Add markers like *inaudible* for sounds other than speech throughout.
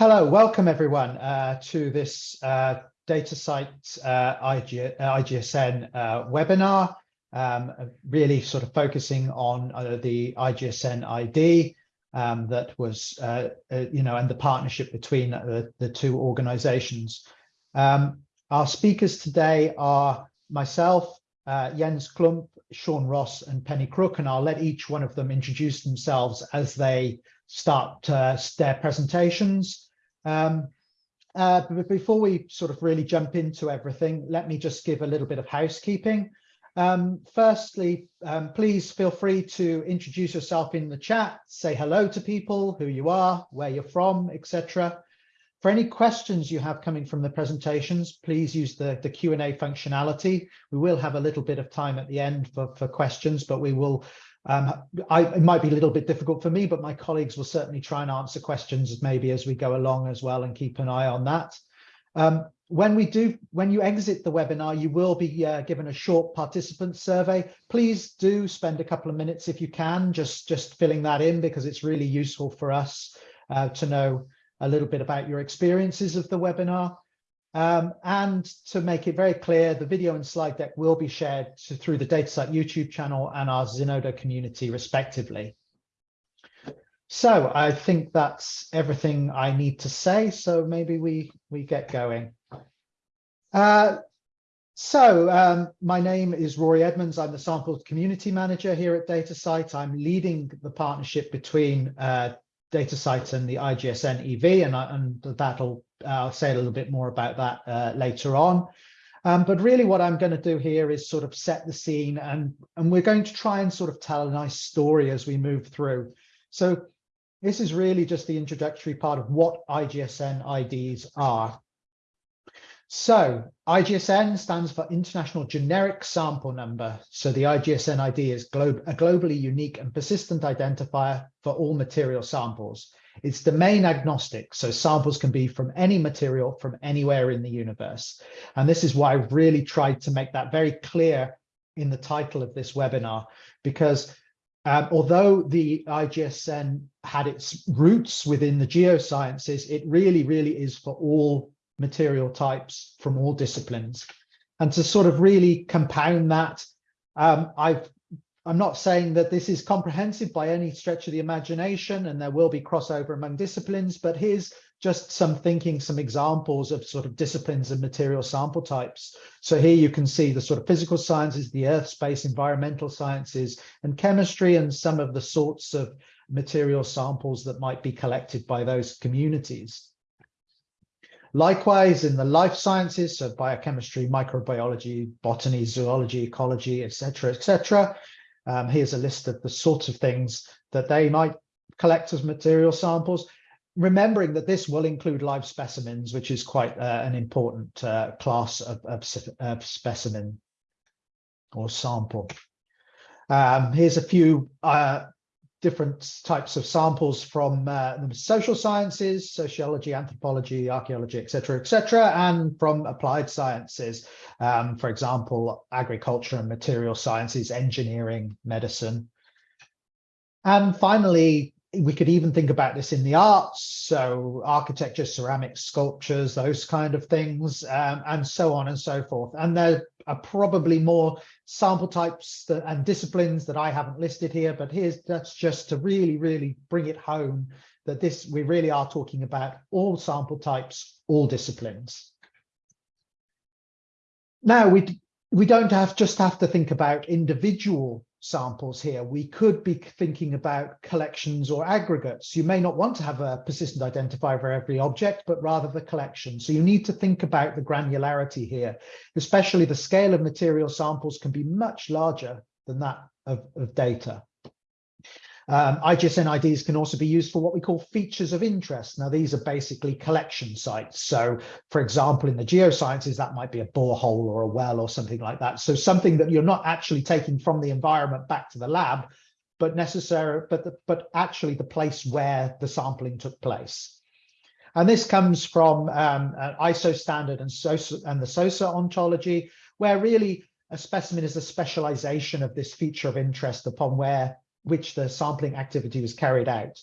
Hello, welcome everyone uh, to this uh, DataCite uh, IG, IGSN uh, webinar, um, really sort of focusing on uh, the IGSN ID um, that was, uh, you know, and the partnership between the two organizations. Um, our speakers today are myself, Jens Klump, Shawn Ross and Penny Crook, and I'll let each one of them introduce themselves as they start uh, their presentations. Um, uh, but before we sort of really jump into everything, let me just give a little bit of housekeeping. Um, firstly, um, please feel free to introduce yourself in the chat, say hello to people, who you are, where you're from, etc. For any questions you have coming from the presentations, please use the, the Q&A functionality. We will have a little bit of time at the end for, for questions, but we will um, I, it might be a little bit difficult for me, but my colleagues will certainly try and answer questions maybe as we go along as well and keep an eye on that. Um, when we do, when you exit the webinar, you will be uh, given a short participant survey. Please do spend a couple of minutes if you can, just, just filling that in because it's really useful for us uh, to know a little bit about your experiences of the webinar. Um, and to make it very clear, the video and slide deck will be shared to, through the DataCite YouTube channel and our Zenodo community respectively. So I think that's everything I need to say. So maybe we, we get going. Uh, so um, my name is Rorie Edmunds. I'm the sample community manager here at DataCite. I'm leading the partnership between uh, DataCite and the IGSN EV, and, and that'll I'll say a little bit more about that uh, later on. Um, but really what I'm going to do here is sort of set the scene and, and we're going to try and sort of tell a nice story as we move through. So this is really just the introductory part of what IGSN IDs are. So IGSN stands for International Generic Sample Number. So the IGSN ID is glo a globally unique and persistent identifier for all material samples. It's domain agnostic, so samples can be from any material from anywhere in the universe. And this is why I've really tried to make that very clear in the title of this webinar, because um, although the IGSN had its roots within the geosciences, it really, really is for all material types from all disciplines. And to sort of really compound that, um, I've I'm not saying that this is comprehensive by any stretch of the imagination and there will be crossover among disciplines, but here's just some thinking, some examples of sort of disciplines and material sample types. So here you can see the sort of physical sciences, the earth, space, environmental sciences, and chemistry, and some of the sorts of material samples that might be collected by those communities. Likewise, in the life sciences, so biochemistry, microbiology, botany, zoology, ecology, etc., etc., um, here's a list of the sorts of things that they might collect as material samples, remembering that this will include live specimens, which is quite uh, an important uh, class of, of, of, specimen or sample. Um, here's a few uh, different types of samples from uh, the social sciences, sociology, anthropology, archaeology, etc., etc., and from applied sciences, um, for example, agriculture and material sciences, engineering, medicine. And finally, we could even think about this in the arts, so architecture, ceramics, sculptures, those kind of things, um, and so on and so forth. And there are probably more sample types that, and disciplines that I haven't listed here, but here's that's just to really, really bring it home that this we really are talking about all sample types, all disciplines. Now we we don't have just have to think about individual samples here, we could be thinking about collections or aggregates. You may not want to have a persistent identifier for every object, but rather the collection. So you need to think about the granularity here, especially the scale of material samples can be much larger than that of, of data. Um, IGSN IDs can also be used for what we call features of interest. Now, these are basically collection sites. So, for example, in the geosciences, that might be a borehole or a well or something like that. So something that you're not actually taking from the environment back to the lab, but necessary, but, the, but actually the place where the sampling took place. And this comes from um, ISO standard and, SOSA, and the SOSA ontology, where really a specimen is a specialization of this feature of interest upon where which the sampling activity was carried out.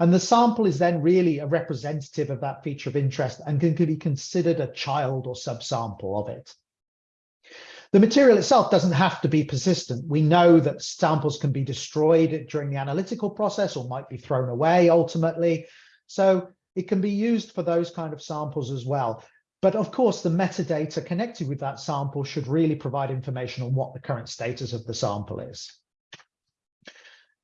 And the sample is then really a representative of that feature of interest and can, be considered a child or subsample of it. The material itself doesn't have to be persistent. We know that samples can be destroyed during the analytical process or might be thrown away ultimately. So it can be used for those kind of samples as well. But of course, the metadata connected with that sample should really provide information on what the current status of the sample is.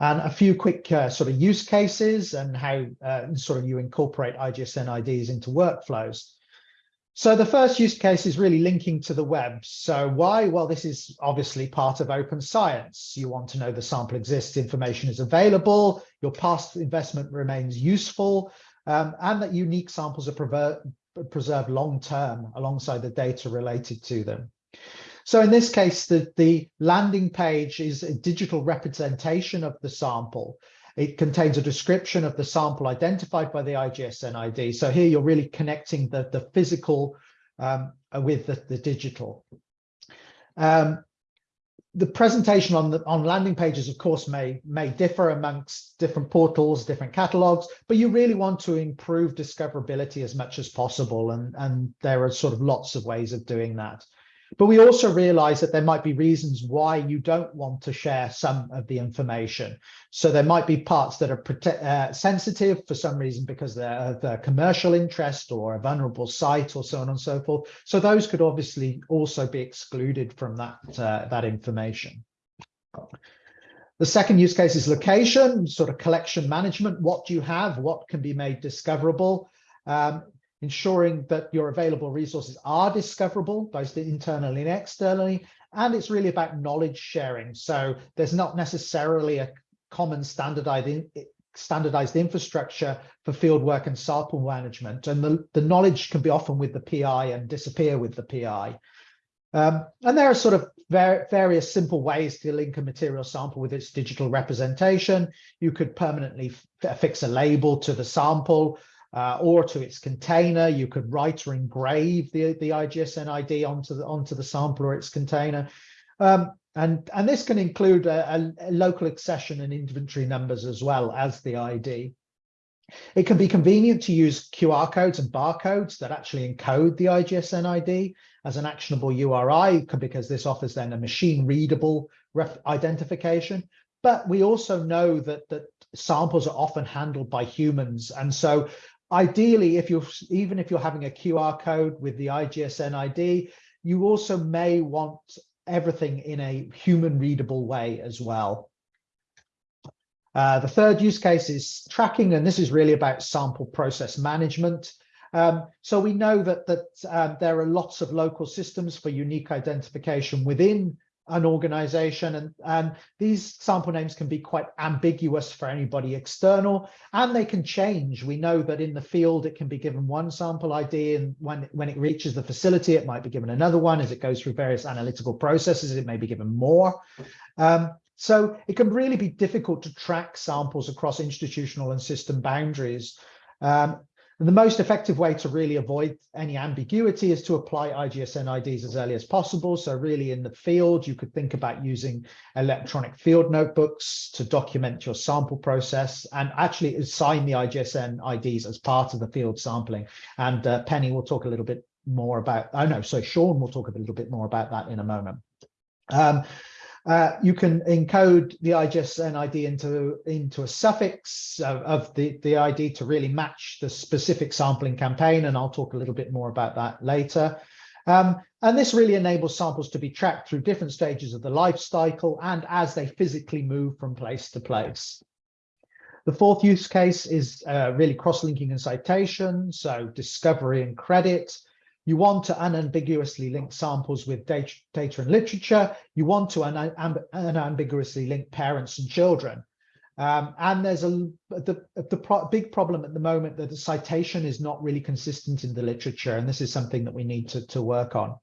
And a few quick uh, sort of use cases and how uh, sort of you incorporate IGSN IDs into workflows. So the first use case is really linking to the web. So why? Well, this is obviously part of open science. You want to know the sample exists, information is available, your past investment remains useful, um, and that unique samples are preserved long-term alongside the data related to them. So in this case, the, the landing page is a digital representation of the sample. It contains a description of the sample identified by the IGSN ID. So here you're really connecting the, the physical um, with the, the digital. Um, the presentation on the on landing pages, of course, may may differ amongst different portals, different catalogs, but you really want to improve discoverability as much as possible, and and there are sort of lots of ways of doing that. But we also realize that there might be reasons why you don't want to share some of the information. So there might be parts that are uh, sensitive for some reason because they're of uh, commercial interest or a vulnerable site or so on and so forth. So those could obviously also be excluded from that, uh, that information. The second use case is location, sort of collection management. What do you have? What can be made discoverable? Um, ensuring that your available resources are discoverable, both internally and externally. And it's really about knowledge sharing. So there's not necessarily a common standardized, standardized infrastructure for fieldwork and sample management. And the, the knowledge can be often with the PI and disappear with the PI. Um, and there are sort of various simple ways to link a material sample with its digital representation. You could permanently affix a label to the sample uh, or to its container. You could write or engrave the, the IGSN ID onto the, onto the sample or its container. Um, and, and this can include a, a, local accession and inventory numbers as well as the ID. It can be convenient to use QR codes and barcodes that actually encode the IGSN ID as an actionable URI because this offers then a machine readable identification. But we also know that, that samples are often handled by humans. And so ideally, if you're even if you're having a QR code with the IGSN ID, you also may want everything in a human readable way as well. Uh, the third use case is tracking, and this is really about sample process management. Um, so we know that that um, there are lots of local systems for unique identification within an organization and, and these sample names can be quite ambiguous for anybody external and they can change. We know that in the field it can be given one sample ID and when, when it reaches the facility it might be given another one as it goes through various analytical processes it may be given more. Um, so it can really be difficult to track samples across institutional and system boundaries. Um, the most effective way to really avoid any ambiguity is to apply IGSN IDs as early as possible. So really in the field, you could think about using electronic field notebooks to document your sample process and actually assign the IGSN IDs as part of the field sampling. And uh, Penny will talk a little bit more about, oh no, so Shawn will talk a little bit more about that in a moment. Um, uh, you can encode the IGSN ID into, into a suffix of, of, the, the ID to really match the specific sampling campaign, and I'll talk a little bit more about that later. Um, and this really enables samples to be tracked through different stages of the life cycle and as they physically move from place to place. The fourth use case is uh, really cross-linking and citation, so discovery and credit. You want to unambiguously link samples with data, data and literature. You want to unambiguously link parents and children. Um, and there's a the, the pro big problem at the moment that the citation is not really consistent in the literature, and this is something that we need to, to work on.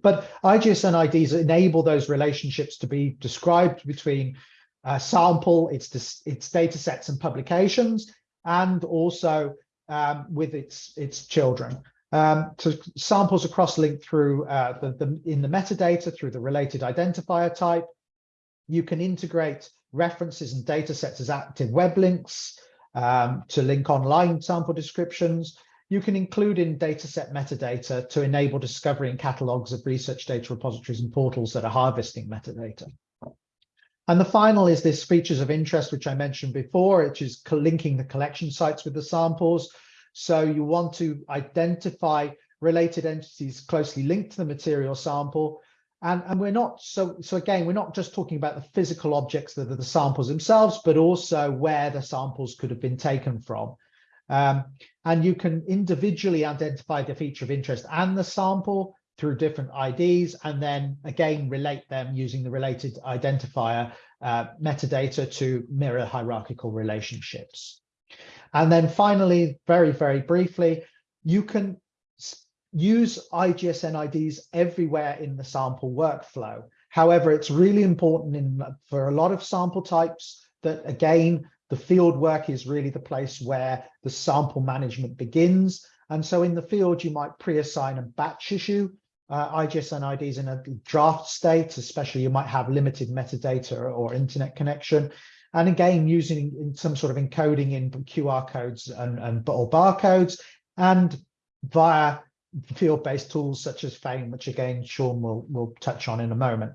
But IGSN IDs enable those relationships to be described between a sample, its, its data sets and publications, and also um, with its, its children. Um, so samples are cross-linked through uh, the, the, in the metadata through the related identifier type. You can integrate references and data sets as active web links. um, to link online sample descriptions. You can include in dataset metadata to enable discovery and catalogs of research data repositories and portals that are harvesting metadata. And the final is this features of interest, which I mentioned before, which is linking the collection sites with the samples. So you want to identify related entities closely linked to the material sample. And, and we're not, so, so again, we're not just talking about the physical objects that are the samples themselves, but also where the samples could have been taken from. Um, and you can individually identify the feature of interest and the sample through different IDs, and then again relate them using the related identifier uh, metadata to mirror hierarchical relationships. And then finally, very, very briefly, you can use IGSN IDs everywhere in the sample workflow. However, it's really important in, for a lot of sample types that, again, the field work is really the place where the sample management begins. And so in the field, you might pre-assign a batch issue uh, IGSN IDs in a draft state, especially you might have limited metadata or, or internet connection. And again, using some sort of encoding in QR codes and, and or barcodes and via field-based tools such as FAME, which again, Shawn will, will touch on in a moment.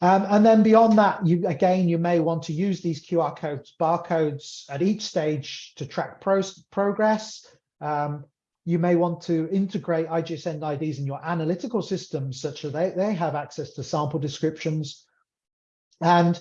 Um, and then beyond that, you again, you may want to use these QR codes, barcodes at each stage to track pro progress. Um, you may want to integrate IGSN IDs in your analytical systems such that they, they have access to sample descriptions. And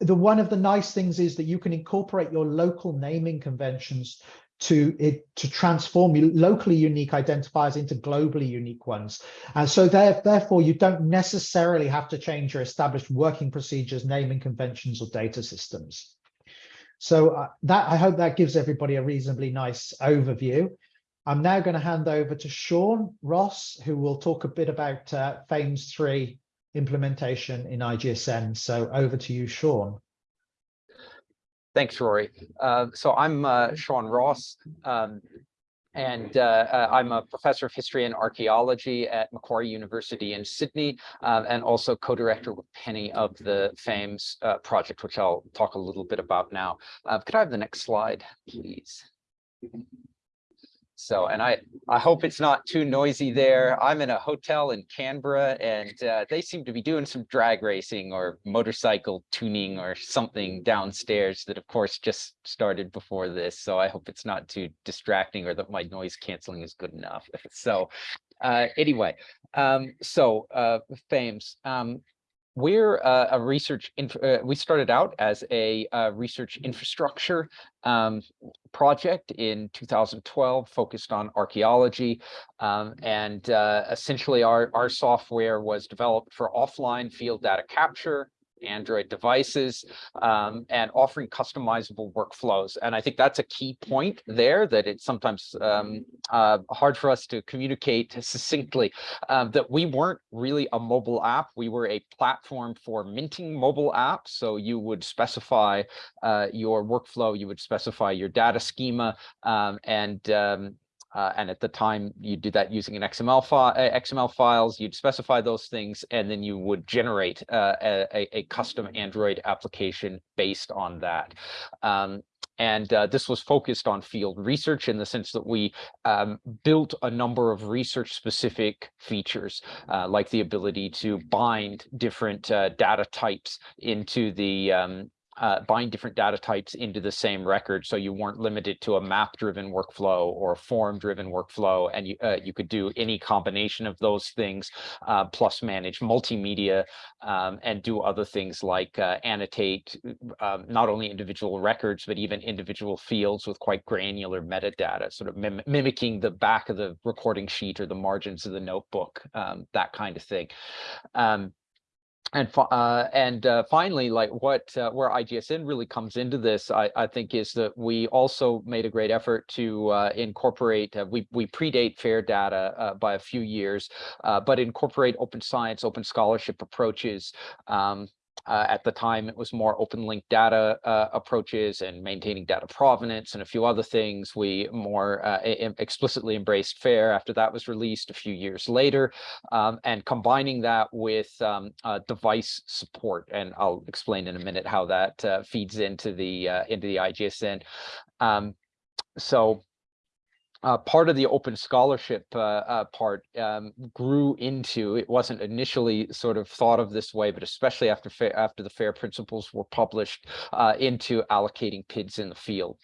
the one of the nice things is that you can incorporate your local naming conventions to it to transform locally unique identifiers into globally unique ones. And so there, therefore, you don't necessarily have to change your established working procedures, naming conventions, or data systems. So uh, that I hope that gives everybody a reasonably nice overview. I'm now going to hand over to Shawn Ross, who will talk a bit about uh, FAIMS 3 implementation in IGSN. So over to you, Shawn. Thanks, Rorie. Uh, so I'm uh, Shawn Ross, um, and uh, uh, I'm a professor of history and archaeology at Macquarie University in Sydney, um, and also co-director with Penny of the FAIMS uh, project, which I'll talk a little bit about now. could I have the next slide, please? So, and I, I hope it's not too noisy there. I'm in a hotel in Canberra and uh, they seem to be doing some drag racing or motorcycle tuning or something downstairs that of course just started before this. So I hope it's not too distracting or that my noise canceling is good enough. *laughs* so uh, anyway, um, so uh, FAIMS. Um, we're uh, a research, uh, we started out as a uh, research infrastructure um, project in 2012 focused on archaeology. Um, and uh, essentially our, our software was developed for offline field data capture, Android devices um, and offering customizable workflows. And I think that's a key point there that it's sometimes um, uh, hard for us to communicate *laughs* succinctly um, that we weren't really a mobile app. We were a platform for minting mobile apps. So you would specify uh, your workflow, you would specify your data schema um, and um, uh, and at the time you do that using an XML file, uh, XML files, you'd specify those things, and then you would generate uh, a, a, custom Android application based on that. Um, and uh, this was focused on field research in the sense that we um, built a number of research specific features, uh, like the ability to bind different uh, data types into the um, uh, bind different data types into the same record. So you weren't limited to a map driven workflow or a form driven workflow. And you, uh, you could do any combination of those things, uh, plus manage multimedia um, and do other things like uh, annotate um, not only individual records, but even individual fields with quite granular metadata, sort of mim mimicking the back of the recording sheet or the margins of the notebook, um, that kind of thing. And uh, and uh, finally, like what uh, where IGSN really comes into this, I, I think, is that we also made a great effort to uh, incorporate. Uh, we we predate FAIR data uh, by a few years, but incorporate open science, open scholarship approaches um, uh, at the time, it was more open link data uh, approaches and maintaining data provenance and a few other things. We more uh, explicitly embraced FAIR after that was released a few years later, um, and combining that with um, device support. And I'll explain in a minute how that uh, feeds into the uh, into the IGSN Um, so uh, part of the open scholarship uh, uh, part um, grew into it wasn't initially sort of thought of this way, but especially after after the FAIR principles were published uh, into allocating PIDs in the field.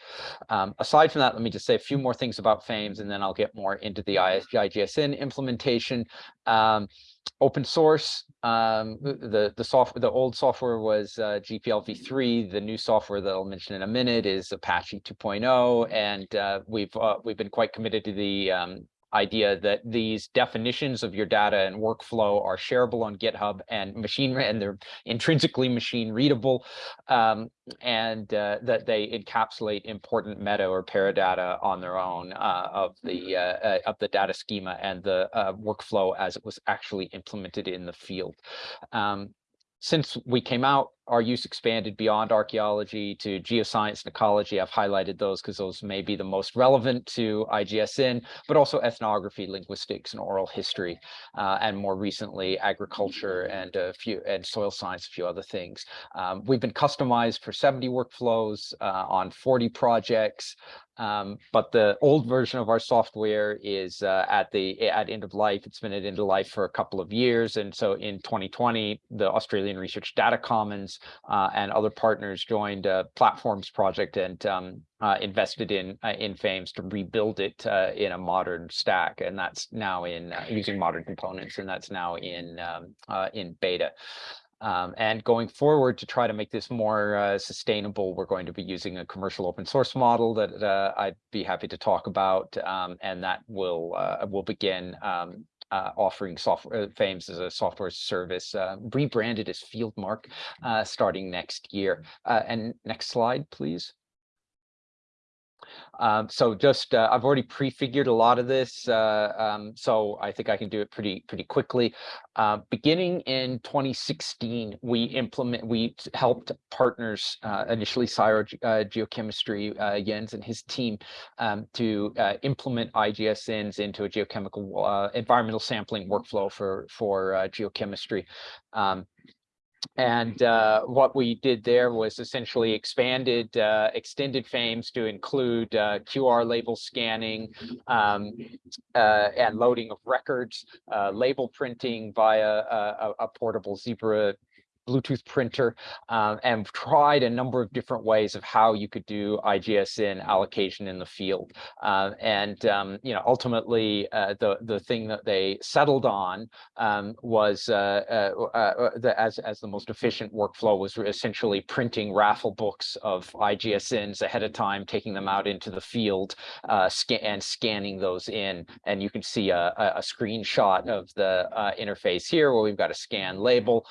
Um, aside from that, let me just say a few more things about FAIMS, and then I'll get more into the IGSN implementation. Um, open source. Um, the the software, the old software was uh, GPL v3. The new software that I'll mention in a minute is Apache 2.0, and uh, we've uh, we've been quite committed to the um, idea that these definitions of your data and workflow are shareable on GitHub and machine and they're intrinsically machine readable, um, and uh, that they encapsulate important meta or paradata on their own uh, of the uh, uh of the data schema and the uh, workflow as it was actually implemented in the field. Um, since we came out, our use expanded beyond archaeology to geoscience and ecology. I've highlighted those because those may be the most relevant to IGSN, but also ethnography, linguistics, and oral history, uh, and more recently agriculture and a few and soil science, a few other things. Um, we've been customized for 70 workflows uh, on 40 projects. Um, but the old version of our software is uh, at the at end of life. It's been at end of life for a couple of years, and so in 2020, the Australian Research Data Commons uh, and other partners joined a platforms project and um, uh, invested in uh, in FAIMS to rebuild it uh, in a modern stack, and that's now in uh, using modern components, and that's now in um, in beta. Um, and going forward to try to make this more uh, sustainable, we're going to be using a commercial open source model that uh, I'd be happy to talk about, um, and that will uh, will begin um, uh, offering software uh, FAIMS as a software service, uh, rebranded as Fieldmark, starting next year. and next slide, please. Um, so just uh, I've already prefigured a lot of this, uh, um, so I think I can do it pretty pretty quickly. Uh, beginning in 2016, we implement we helped partners uh, initially CSIRO uh, Geochemistry uh, Jens and his team um, to implement IGSNs into a geochemical environmental sampling workflow for for geochemistry. And uh, what we did there was essentially expanded, uh, extended FAIMS to include uh, QR label scanning um, uh, and loading of records, uh, label printing via a, a portable Zebra Bluetooth printer um, and tried a number of different ways of how you could do IGSN allocation in the field. Uh, and, um, you know, ultimately uh, the, the thing that they settled on um, was uh, uh, uh the, as, as the most efficient workflow was essentially printing raffle books of IGSNs ahead of time, taking them out into the field uh, scan and scanning those in. And you can see a, a screenshot of the interface here where we've got a scan label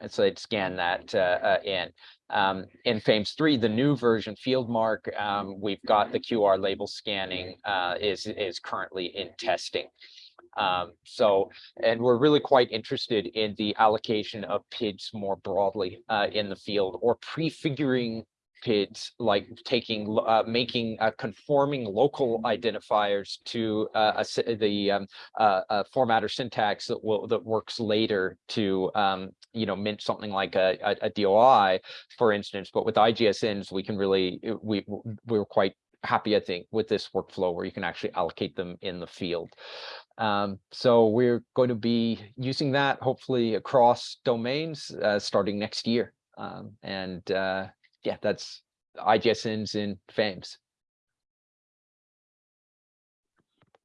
and so they'd scan that uh, uh, in. Um, in FAIMS 3, the new version, Fieldmark, um, we've got the QR label scanning uh, is, is currently in testing. Um, so, and we're really quite interested in the allocation of PIDs more broadly uh, in the field or prefiguring PIDs, like taking, uh, making uh, conforming local identifiers to uh, a, the um, uh, format or syntax that will that works later to um, you know mint something like a, a, a, DOI, for instance. But with IGSNs, we can really we we were quite happy, I think, with this workflow where you can actually allocate them in the field. Um, so we're going to be using that hopefully across domains uh, starting next year. Um, and uh, yeah, that's IGSNs in FAIMS.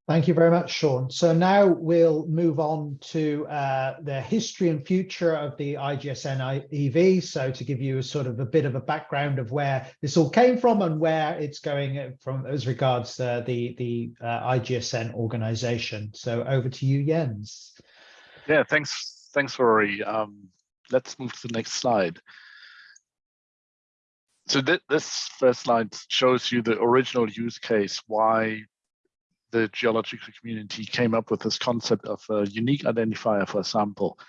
Thank you very much, Shawn. So now we'll move on to uh, the history and future of the IGSN EV. So to give you a sort of a bit of a background of where this all came from and where it's going from as regards uh, the, the uh, IGSN organization. So over to you, Jens. Yeah, thanks. Thanks, Rorie. Um, let's move to the next slide so th this first slide shows you the original use case, why the geological community came up with this concept of a unique identifier for a sample.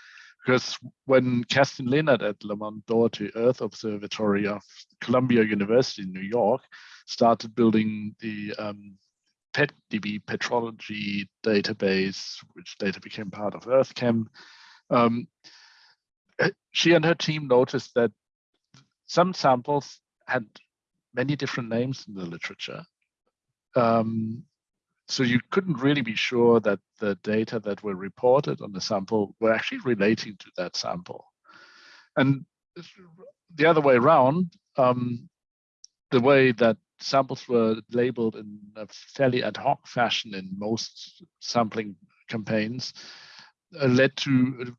Because when Kerstin Lehnert at Lamont Doherty Earth Observatory of Columbia University in New York started building the um, PetDB petrology database, which later became part of EarthChem, um, she and her team noticed that some samples had many different names in the literature. Um, so you couldn't really be sure that the data that were reported on the sample were actually relating to that sample. And the other way around, um, the way that samples were labeled in a fairly ad hoc fashion in most sampling campaigns uh, led to uh,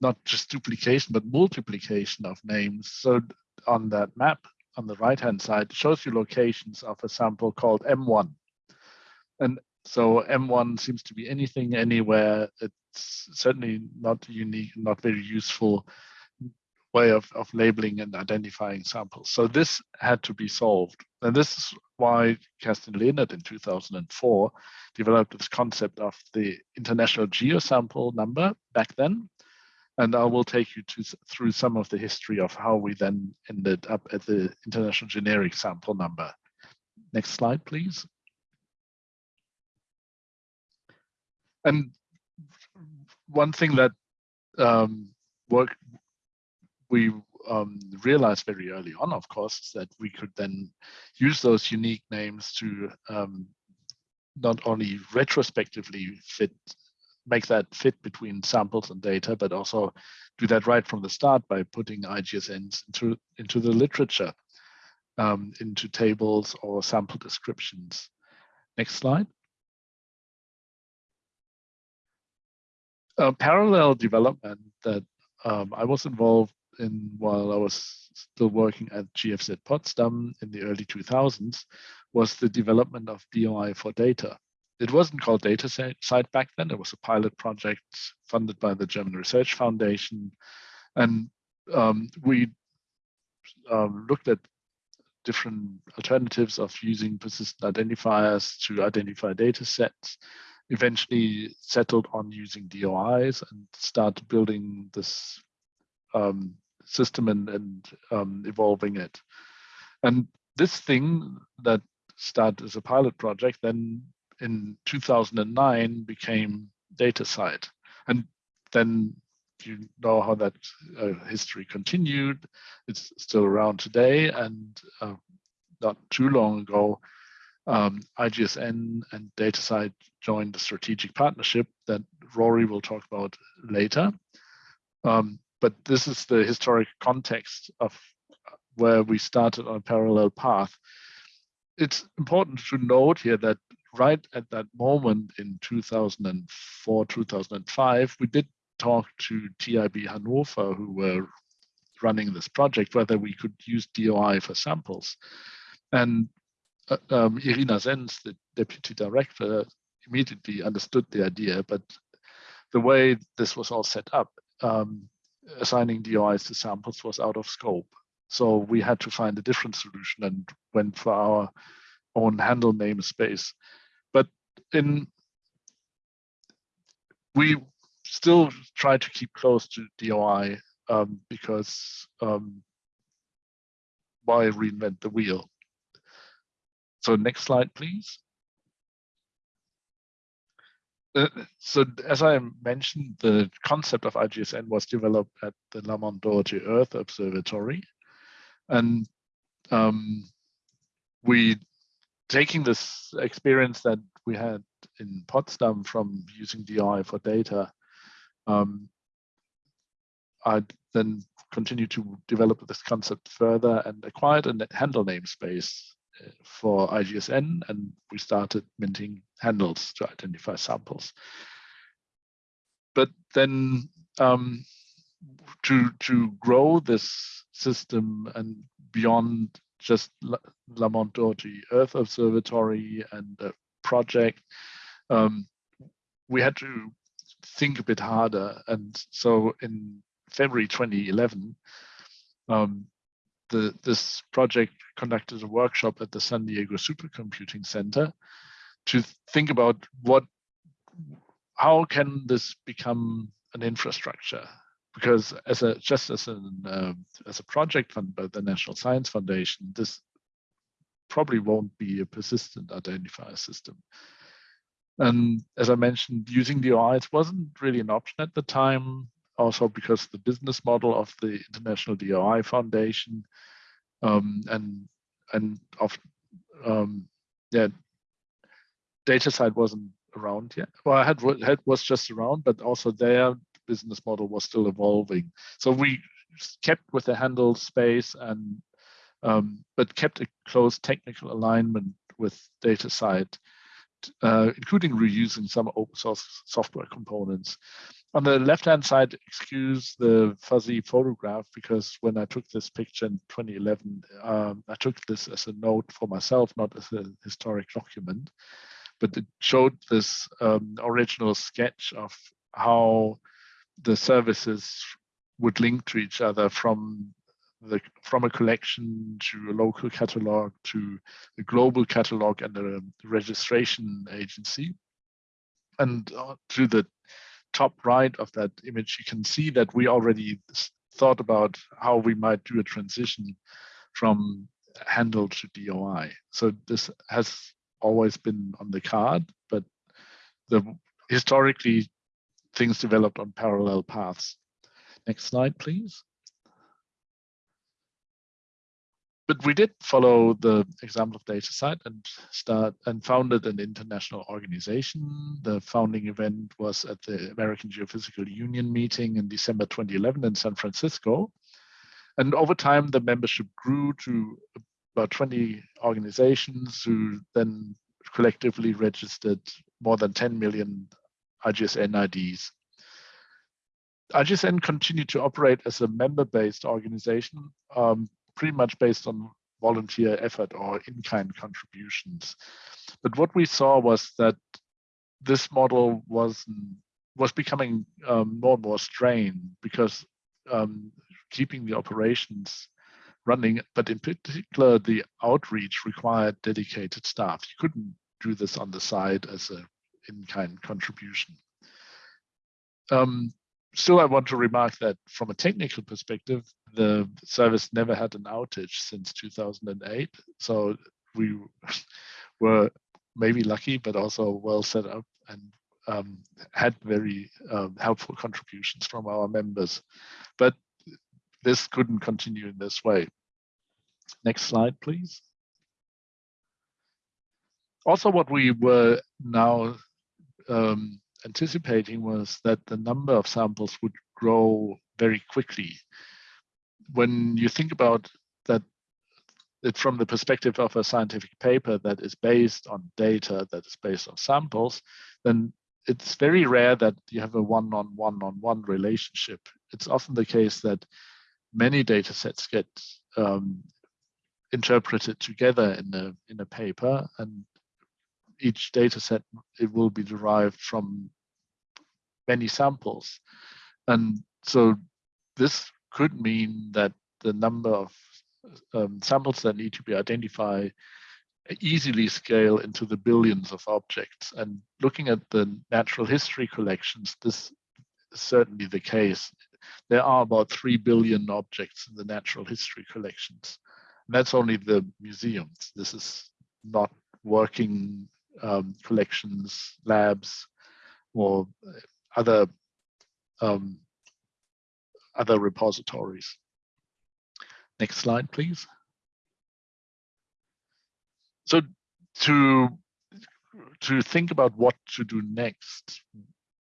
not just duplication, but multiplication of names. So on that map on the right-hand side, shows you locations of a sample called M1. And so M1 seems to be anything, anywhere. It's certainly not unique, not very useful way of, of labeling and identifying samples. So this had to be solved. And this is why Kerstin Lehnert in 2004 developed this concept of the international geosample number back then. And I will take you to, through some of the history of how we then ended up at the international generic sample number. Next slide, please. And one thing that um, work, we um, realized very early on, of course, that we could then use those unique names to um, not only retrospectively fit, make that fit between samples and data, but also do that right from the start by putting IGSNs into, into the literature, um, into tables or sample descriptions. Next slide. A parallel development that um, I was involved in while I was still working at GFZ Potsdam in the early 2000s was the development of DOI for data. It wasn't called DataCite back then. It was a pilot project funded by the German Research Foundation. And um, we um, looked at different alternatives of using persistent identifiers to identify data sets, eventually settled on using DOIs and started building this um, system and, and um, evolving it. And this thing that started as a pilot project then in 2009 became DataCite. And then you know how that uh, history continued. It's still around today and uh, not too long ago, um, IGSN and DataCite joined a strategic partnership that Rorie will talk about later. Um, but this is the historic context of where we started on a parallel path. It's important to note here that right at that moment in 2004, 2005, we did talk to TIB Hannover, who were running this project, whether we could use DOI for samples. And uh, um, Irina Sens, the deputy director, immediately understood the idea, but the way this was all set up, um, assigning DOIs to samples was out of scope. So we had to find a different solution and went for our own handle namespace. In we still try to keep close to DOI um, because um, why reinvent the wheel? So next slide, please. Uh, so as I mentioned, the concept of IGSN was developed at the Lamont Doherty Earth Observatory. And um, we, taking this experience that we had in Potsdam from using DOI for data, um, I then continued to develop this concept further and acquired a handle namespace for IGSN and we started minting handles to identify samples. But then um, to, to grow this system and beyond just Lamont Doherty Earth Observatory and the project, um, we had to think a bit harder. And so in February 2011, um, the, this project conducted a workshop at the San Diego Supercomputing Center to think about what, how can this become an infrastructure? Because as a just as an uh, as a project funded by the National Science Foundation, this probably won't be a persistent identifier system. And as I mentioned, using DOIs wasn't really an option at the time also because the business model of the International DOI Foundation um, and and of um, yeah, DataCite wasn't around yet. Well, I had, had was just around, but also their business model was still evolving. So we kept with the handle space and um, but kept a close technical alignment with DataCite, uh, including reusing some open source software components. On the left-hand side, excuse the fuzzy photograph because when I took this picture in 2011, um, I took this as a note for myself, not as a historic document. But it showed this um, original sketch of how the services would link to each other from the from a collection to a local catalog to a global catalog and a registration agency. And uh, to the top right of that image, you can see that we already thought about how we might do a transition from handle to DOI. So this has always been on the card, but the historically things developed on parallel paths. Next slide, please. But we did follow the example of DataCite and start and founded an international organization. The founding event was at the American Geophysical Union meeting in December 2011 in San Francisco. And over time, the membership grew to about 20 organizations who then collectively registered more than 10 million IGSN IDs. IGSN continued to operate as a member-based organization, um, pretty much based on volunteer effort or in-kind contributions. But what we saw was that this model was was becoming um, more and more strained because um, keeping the operations running, but in particular the outreach required dedicated staff. You couldn't do this on the side as a in-kind contribution. Um, still, I want to remark that from a technical perspective, the service never had an outage since 2008. So we *laughs* were maybe lucky, but also well set up and um, had very um, helpful contributions from our members. But this couldn't continue in this way. Next slide, please. Also, what we were now um, anticipating was that the number of samples would grow very quickly. When you think about that, it from the perspective of a scientific paper that is based on data, that is based on samples, then it's very rare that you have a one-on-one-on-one relationship. It's often the case that many data sets get um, interpreted together in a in a paper and each data set, it will be derived from many samples. And so this could mean that the number of um, samples that need to be identified easily scale into the billions of objects. And looking at the natural history collections, this is certainly the case. There are about 3 billion objects in the natural history collections. And that's only the museums. This is not working um, collections, labs, or other um, other repositories. Next slide, please. So to to think about what to do next,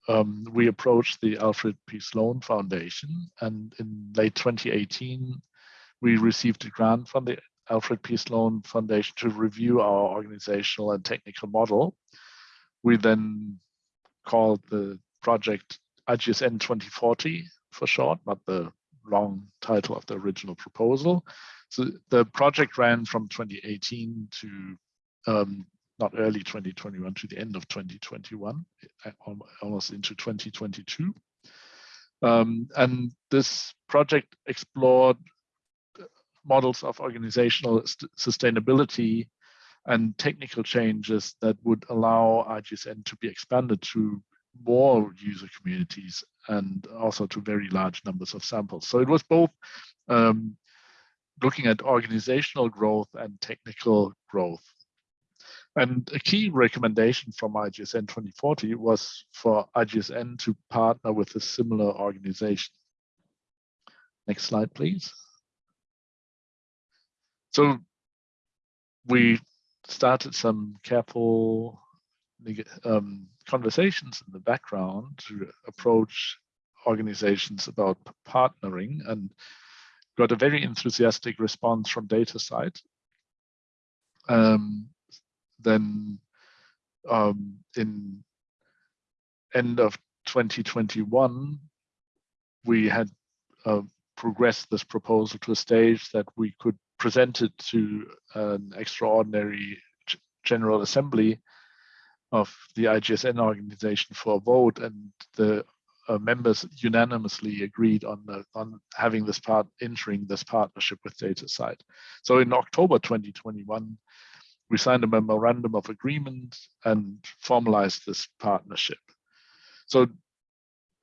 um, we approached the Alfred P. Sloan Foundation, and in late 2018, we received a grant from the Alfred P. Sloan Foundation to review our organizational and technical model. We then called the project IGSN 2040 for short, not the long title of the original proposal. So the project ran from 2018 to um, not early 2021 to the end of 2021, almost into 2022. Um, and this project explored models of organizational sustainability and technical changes that would allow IGSN to be expanded to more user communities and also to very large numbers of samples. So it was both um, looking at organizational growth and technical growth. And a key recommendation from IGSN 2040 was for IGSN to partner with a similar organization. Next slide, please. So we started some careful um, conversations in the background to approach organizations about partnering and got a very enthusiastic response from DataCite. Um, then um, in end of 2021, we had uh, progressed this proposal to a stage that we could present it to an extraordinary General Assembly of the IGSN organization for a vote, and the uh, members unanimously agreed on the, on having this part entering this partnership with DataCite. So in October 2021, we signed a memorandum of agreement and formalized this partnership. So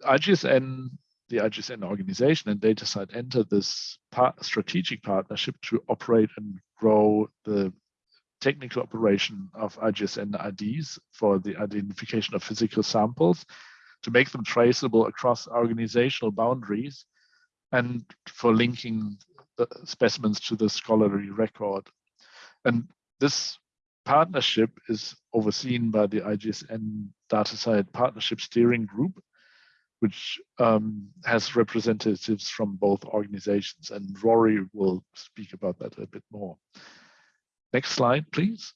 IGSN, the IGSN organization and DataCite enter this strategic partnership to operate and grow the technical operation of IGSN IDs for the identification of physical samples to make them traceable across organizational boundaries and for linking the specimens to the scholarly record. And this partnership is overseen by the IGSN DataCite Partnership Steering Group, which um, has representatives from both organizations. And Rorie will speak about that a bit more. Next slide, please.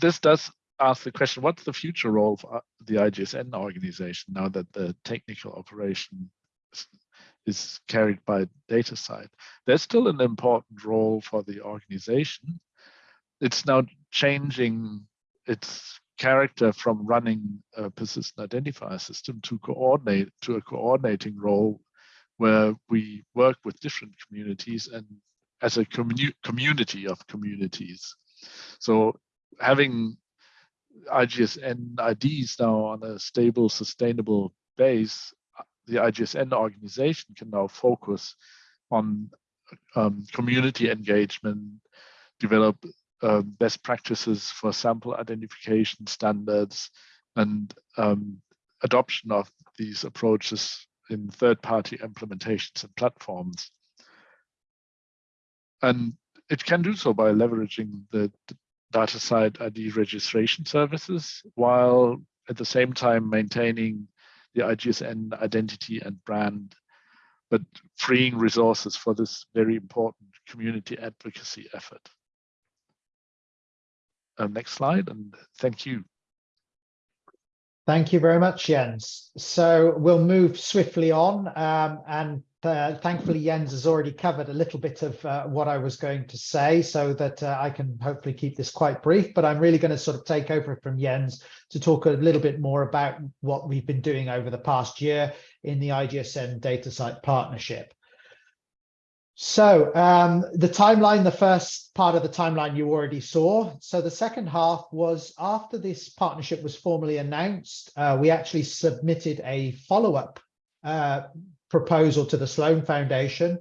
This does ask the question, what's the future role of uh, the IGSN organization now that the technical operation is carried by DataCite? There's still an important role for the organization. It's now changing its character from running a persistent identifier system to coordinate to a coordinating role where we work with different communities and as a commu community of communities. So having IGSN IDs now on a stable, sustainable base, the IGSN organization can now focus on um, community engagement, develop uh, best practices for sample identification standards, and um, adoption of these approaches in third-party implementations and platforms. And it can do so by leveraging the DataCite ID registration services, while at the same time maintaining the IGSN identity and brand, but freeing resources for this very important community advocacy effort. Uh, next slide, and thank you. Thank you very much, Jens. So we'll move swiftly on um, and uh, thankfully, Jens has already covered a little bit of uh, what I was going to say so that uh, I can hopefully keep this quite brief, but I'm really going to sort of take over from Jens to talk a little bit more about what we've been doing over the past year in the IGSN DataCite partnership. So um, the timeline, the first part of the timeline you already saw. So the second half was after this partnership was formally announced, uh, we actually submitted a follow-up uh, proposal to the Sloan Foundation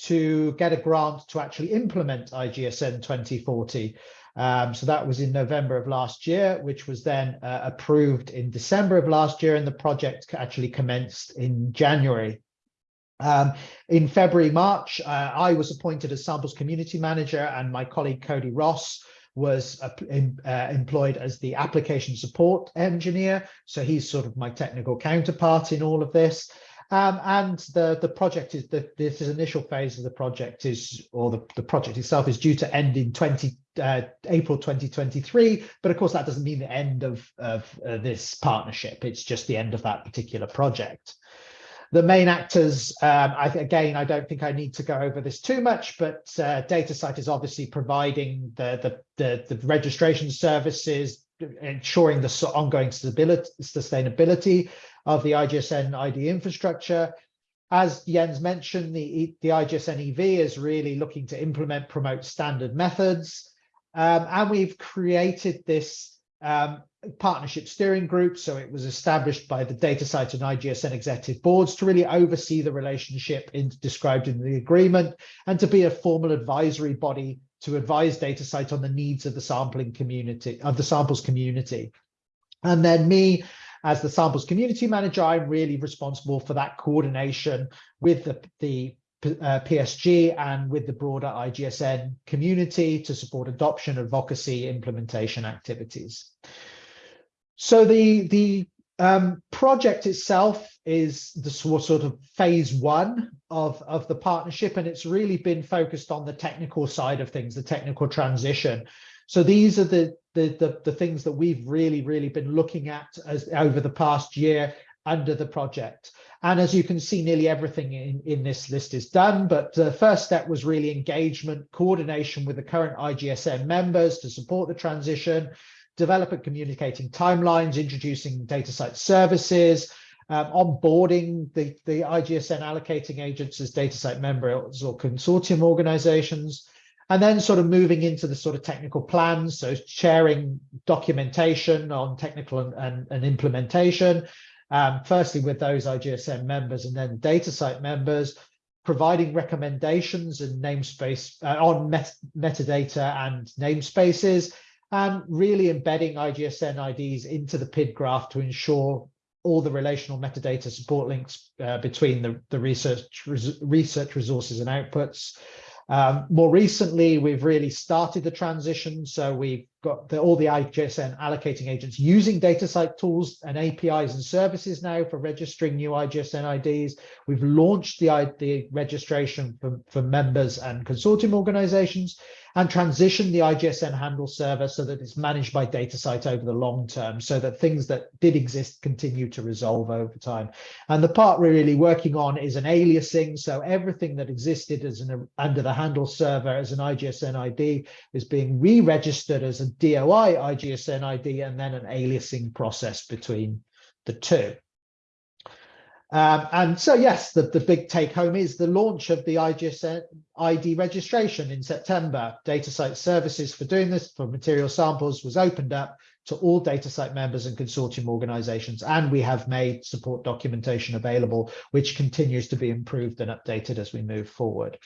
to get a grant to actually implement IGSN 2040. Um, so that was in November of last year, which was then uh, approved in December of last year, and the project actually commenced in January. Um, in February, March, uh, I was appointed as samples community manager, and my colleague Cody Ross was uh, in, uh, employed as the application support engineer. So he's sort of my technical counterpart in all of this. Um, and the, the project is the this is initial phase of the project is, or the, the project itself is due to end in 20 uh, April 2023. But of course, that doesn't mean the end of, of uh, this partnership. It's just the end of that particular project. The main actors, um, I, again, I don't think I need to go over this too much, but uh, DataCite is obviously providing the, the, the, the registration services, ensuring the ongoing stability, sustainability of the IGSN ID infrastructure. As Jens mentioned, the, the IGSN EV is really looking to implement, promote standard methods. Um, and we've created this um, partnership steering group. So it was established by the DataCite and IGSN executive boards to really oversee the relationship in, described in the agreement and to be a formal advisory body to advise DataCite on the needs of the sampling community, of the samples community. And then me as the samples community manager, I'm really responsible for that coordination with the, the uh, PSG and with the broader IGSN community to support adoption, advocacy, implementation activities. So the the um, project itself is the sort of phase one of, of the partnership, and it's really been focused on the technical side of things, the technical transition. So these are the the the, the things that we've really really been looking at as over the past year under the project. And as you can see, nearly everything in, in this list is done. But the first step was really engagement, coordination with the current IGSN members to support the transition, develop and communicating timelines, introducing DataCite services, um, onboarding the, the IGSN allocating agents as DataCite members or consortium organizations, and then sort of moving into the sort of technical plans, so sharing documentation on technical and, and, and implementation, um, firstly with those IGSN members and then DataCite members, providing recommendations and namespace uh, on met metadata and namespaces, and really embedding IGSN IDs into the PID graph to ensure all the relational metadata support links uh, between the, the research, res research resources and outputs. Um, more recently, we've really started the transition. So we've got the, all the IGSN allocating agents using DataCite tools and APIs and services now for registering new IGSN IDs. We've launched the, the registration for, for members and consortium organizations and transitioned the IGSN handle server so that it's managed by DataCite over the long term so that things that did exist continue to resolve over time. And the part we're really working on is an aliasing. So everything that existed as an under the handle server as an IGSN ID is being re-registered as a DOI IGSN ID and then an aliasing process between the two. Um, and so, yes, the, the big take home is the launch of the IGSN ID registration in September. DataCite services for doing this for material samples was opened up to all DataCite members and consortium organizations. And we have made support documentation available, which continues to be improved and updated as we move forward.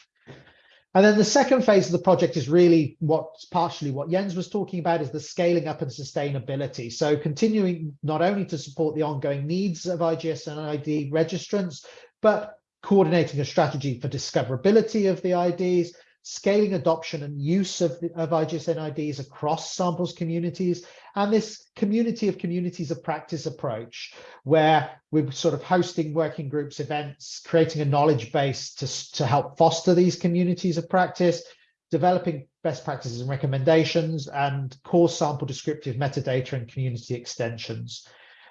And then the second phase of the project is really what's partially what Jens was talking about is the scaling up and sustainability. So continuing not only to support the ongoing needs of IGSN ID registrants, but coordinating a strategy for discoverability of the IDs, scaling adoption and use of, of IGSN IDs across samples communities, and this community of communities of practice approach, where we're sort of hosting working groups, events, creating a knowledge base to, to help foster these communities of practice, developing best practices and recommendations, and core sample descriptive metadata and community extensions.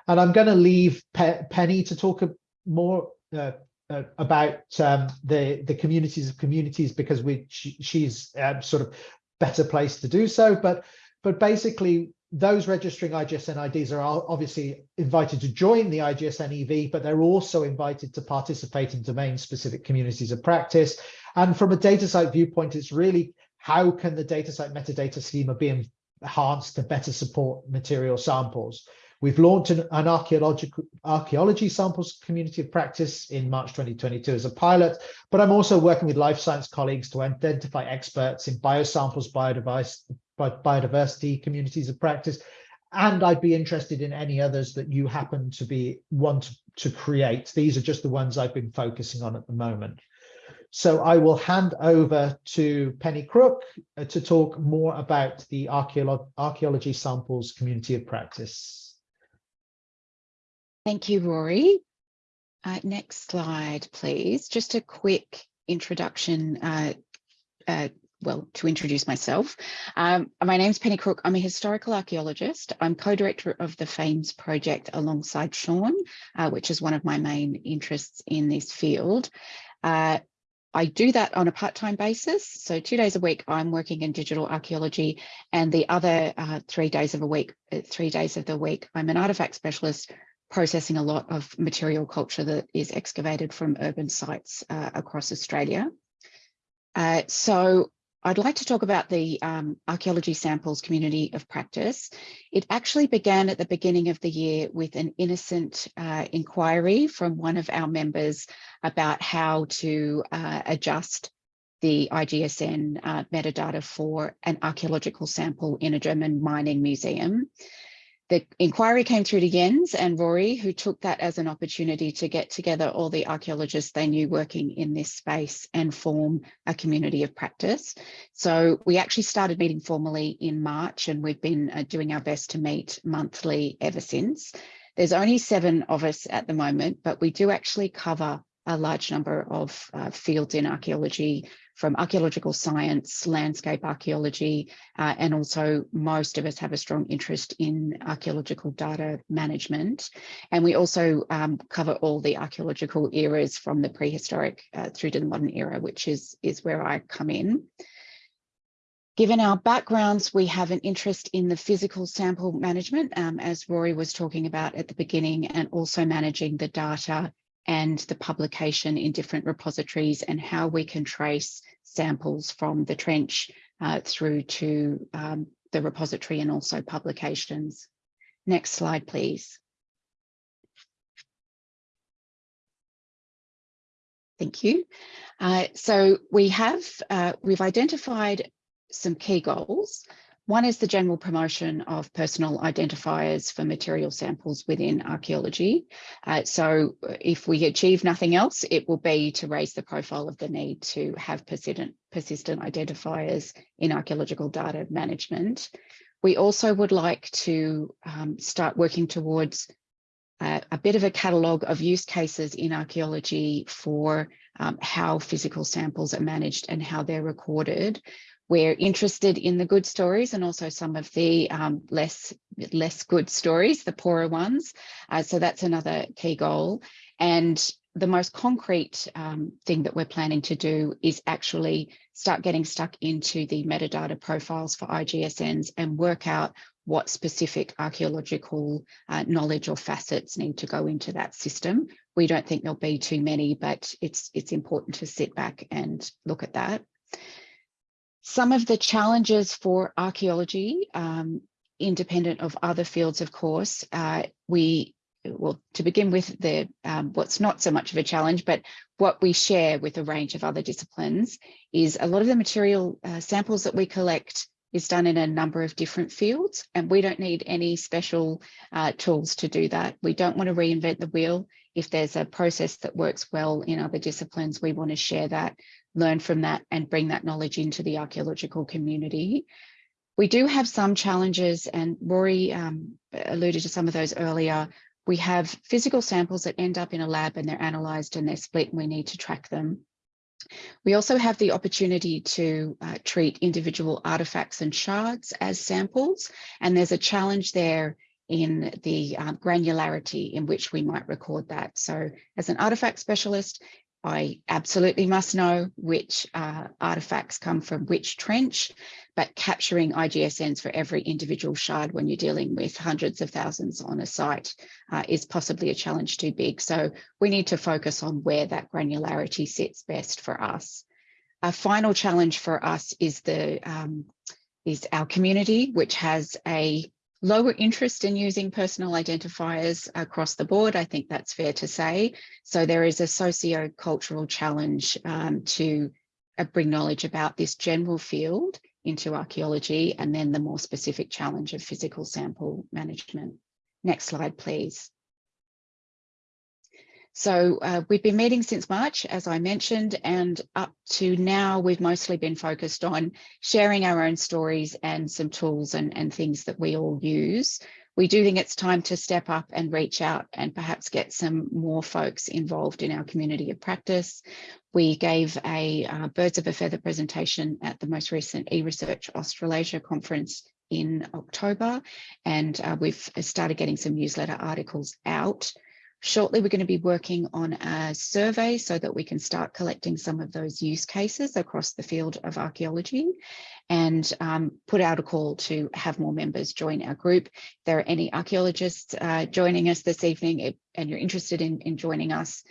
And I'm going to leave Pe Penny to talk more uh, uh, about um, the the communities of communities because we she, she's uh, sort of better placed to do so. But but basically, those registering IGSN IDs are obviously invited to join the IGSN EV, but they're also invited to participate in domain-specific communities of practice. And from a DataCite viewpoint, it's really how can the DataCite metadata schema be enhanced to better support material samples. We've launched an, an archaeological archaeology samples community of practice in March 2022 as a pilot, but I'm also working with life science colleagues to identify experts in biosamples, biodiversity communities of practice, and I'd be interested in any others that you happen to be want to create. These are just the ones I've been focusing on at the moment. So I will hand over to Penny Crook uh, to talk more about the archaeology samples community of practice. Thank you, Rorie. Uh, next slide, please. Just a quick introduction, uh, uh, well, to introduce myself. Um, my name is Penny Crook. I'm a historical archaeologist. I'm co-director of the FAIMS project alongside Shawn, uh, which is one of my main interests in this field. Uh, I do that on a part-time basis. So two days a week, I'm working in digital archaeology and the other uh, three days of a week, uh, three days of the week, I'm an artifact specialist processing a lot of material culture that is excavated from urban sites uh, across Australia. Uh, so I'd like to talk about the um, archaeology samples community of practice. It actually began at the beginning of the year with an innocent uh, inquiry from one of our members about how to uh, adjust the IGSN uh, metadata for an archaeological sample in a German mining museum. The inquiry came through to Jens and Rorie, who took that as an opportunity to get together all the archaeologists they knew working in this space and form a community of practice. So we actually started meeting formally in March and we've been uh, doing our best to meet monthly ever since. There's only seven of us at the moment, but we do actually cover a large number of uh, fields in archaeology from archaeological science, landscape archaeology, uh, and also most of us have a strong interest in archaeological data management. And we also um, cover all the archaeological eras from the prehistoric uh, through to the modern era, which is, is where I come in. Given our backgrounds, we have an interest in the physical sample management, um, as Rorie was talking about at the beginning, and also managing the data and the publication in different repositories and how we can trace samples from the trench uh, through to um, the repository and also publications. Next slide, please. Thank you. Uh, so we have, uh, we've identified some key goals one is the general promotion of personal identifiers for material samples within archaeology. Uh, so if we achieve nothing else, it will be to raise the profile of the need to have persistent, persistent identifiers in archaeological data management. We also would like to um, start working towards uh, a bit of a catalogue of use cases in archaeology for um, how physical samples are managed and how they're recorded we're interested in the good stories and also some of the um, less less good stories, the poorer ones. Uh, so that's another key goal. And the most concrete um, thing that we're planning to do is actually start getting stuck into the metadata profiles for IGSNs and work out what specific archaeological uh, knowledge or facets need to go into that system. We don't think there'll be too many, but it's, it's important to sit back and look at that. Some of the challenges for archaeology, um, independent of other fields, of course, uh, we, well, to begin with, the um, what's not so much of a challenge, but what we share with a range of other disciplines is a lot of the material uh, samples that we collect is done in a number of different fields, and we don't need any special uh, tools to do that. We don't want to reinvent the wheel. If there's a process that works well in other disciplines, we want to share that learn from that and bring that knowledge into the archaeological community. We do have some challenges and Rorie um, alluded to some of those earlier. We have physical samples that end up in a lab and they're analysed and they're split and we need to track them. We also have the opportunity to uh, treat individual artifacts and shards as samples and there's a challenge there in the uh, granularity in which we might record that. So as an artifact specialist, I absolutely must know which uh, artifacts come from which trench, but capturing IGSNs for every individual shard when you're dealing with hundreds of thousands on a site uh, is possibly a challenge too big. So we need to focus on where that granularity sits best for us. A final challenge for us is the um, is our community, which has a lower interest in using personal identifiers across the board. I think that's fair to say. So there is a socio-cultural challenge um, to uh, bring knowledge about this general field into archaeology and then the more specific challenge of physical sample management. Next slide, please. So uh, we've been meeting since March, as I mentioned, and up to now, we've mostly been focused on sharing our own stories and some tools and, and things that we all use. We do think it's time to step up and reach out and perhaps get some more folks involved in our community of practice. We gave a uh, Birds of a Feather presentation at the most recent eResearch Australasia conference in October, and uh, we've started getting some newsletter articles out Shortly, we're going to be working on a survey so that we can start collecting some of those use cases across the field of archaeology and um, put out a call to have more members join our group. If there are any archaeologists uh, joining us this evening and you're interested in, in joining us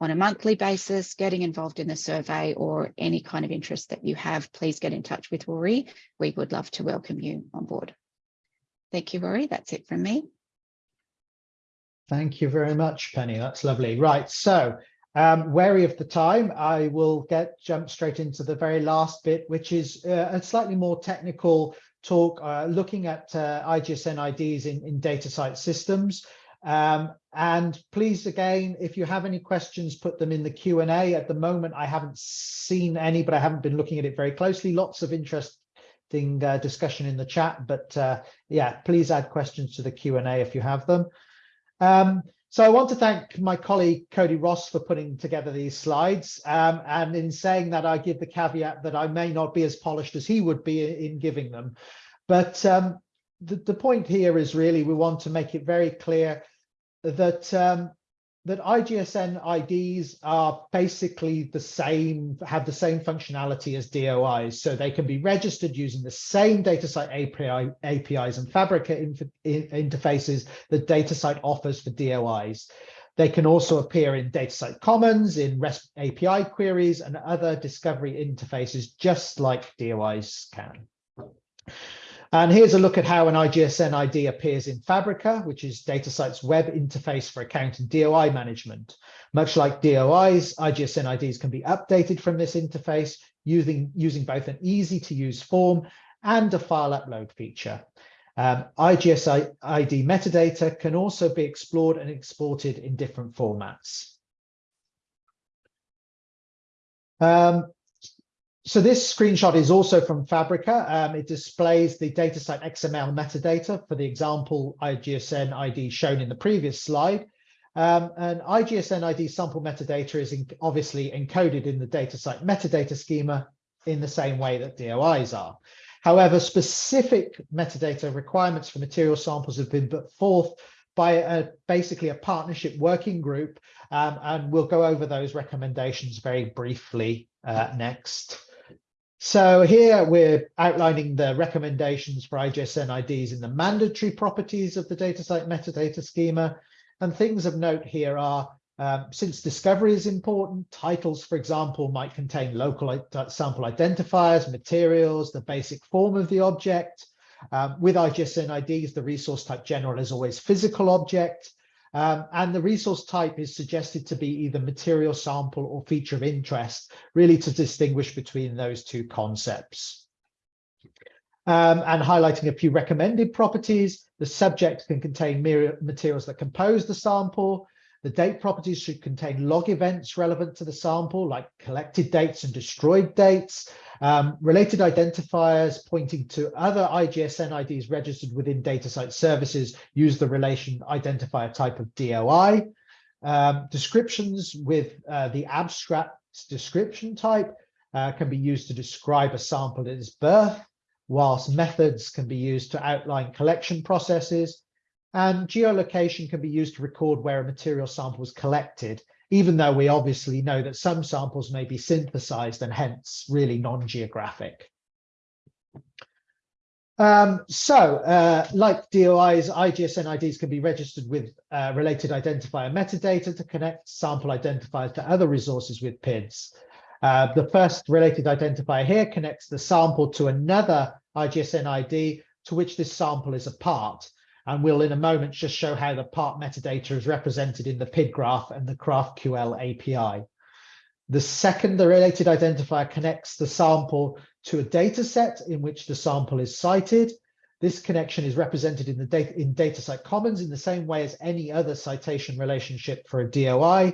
on a monthly basis, getting involved in the survey or any kind of interest that you have, please get in touch with Rorie. We would love to welcome you on board. Thank you, Rorie. That's it from me. Thank you very much, Penny. That's lovely. Right, so um, wary of the time, I will get jump straight into the very last bit, which is uh, a slightly more technical talk uh, looking at uh, IGSN IDs in, in DataCite systems. Um, and please, again, if you have any questions, put them in the Q&A. At the moment, I haven't seen any, but I haven't been looking at it very closely. Lots of interesting uh, discussion in the chat, but uh, yeah, please add questions to the Q&A if you have them. Um, so I want to thank my colleague Cody Ross for putting together these slides. Um, and in saying that, I give the caveat that I may not be as polished as he would be in giving them. But um, the, the point here is really we want to make it very clear that um, that IGSN IDs are basically the same, have the same functionality as DOIs. So they can be registered using the same DataCite API, APIs and Fabrica interfaces that DataCite offers for DOIs. They can also appear in DataCite Commons, in REST API queries, and other discovery interfaces, just like DOIs can. And here's a look at how an IGSN ID appears in Fabrica, which is DataCite's web interface for account and DOI management. Much like DOIs, IGSN IDs can be updated from this interface using, using both an easy to use form and a file upload feature. Um, IGSN ID metadata can also be explored and exported in different formats. Um, so this screenshot is also from Fabrica. Um, it displays the DataCite XML metadata for the example IGSN ID shown in the previous slide. Um, and IGSN ID sample metadata is in, obviously encoded in the DataCite metadata schema in the same way that DOIs are. However, specific metadata requirements for material samples have been put forth by a, basically a partnership working group, um, and we'll go over those recommendations very briefly uh, next. So here we're outlining the recommendations for IGSN IDs in the mandatory properties of the DataCite metadata schema. And things of note here are, um, since discovery is important, titles, for example, might contain local sample identifiers, materials, the basic form of the object. Um, with IGSN IDs, the resource type general is always physical object. Um, and the resource type is suggested to be either material sample or feature of interest, really to distinguish between those two concepts. Um, and highlighting a few recommended properties, the subject can contain materials that compose the sample. The date properties should contain log events relevant to the sample, like collected dates and destroyed dates. Um, related identifiers pointing to other IGSN IDs registered within DataCite services use the relation identifier type of DOI. Um, descriptions with uh, the abstract description type uh, can be used to describe a sample at its birth, whilst methods can be used to outline collection processes. And geolocation can be used to record where a material sample was collected, even though we obviously know that some samples may be synthesized and hence really non-geographic. Um, so, uh, like DOIs, IGSN IDs can be registered with uh, related identifier metadata to connect sample identifiers to other resources with PIDs. Uh, the first related identifier here connects the sample to another IGSN ID to which this sample is a part. And we'll in a moment just show how the part metadata is represented in the PID graph and the GraphQL API. The second, the related identifier connects the sample to a data set in which the sample is cited. This connection is represented in the data in DataCite Commons in the same way as any other citation relationship for a DOI.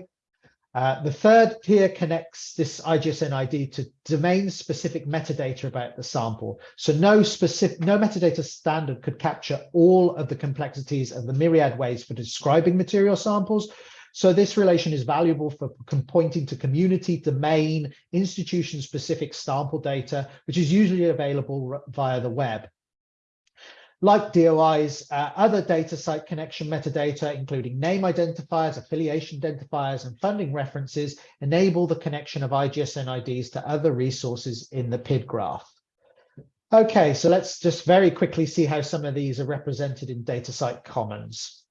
Uh, the third here connects this IGSN ID to domain-specific metadata about the sample. So no specific, no metadata standard could capture all of the complexities of the myriad ways for describing material samples. So this relation is valuable for pointing to community, domain, institution-specific sample data, which is usually available via the web. Like DOIs, uh, other DataCite connection metadata, including name identifiers, affiliation identifiers, and funding references, enable the connection of IGSN IDs to other resources in the PID graph. Okay, so let's just very quickly see how some of these are represented in DataCite Commons.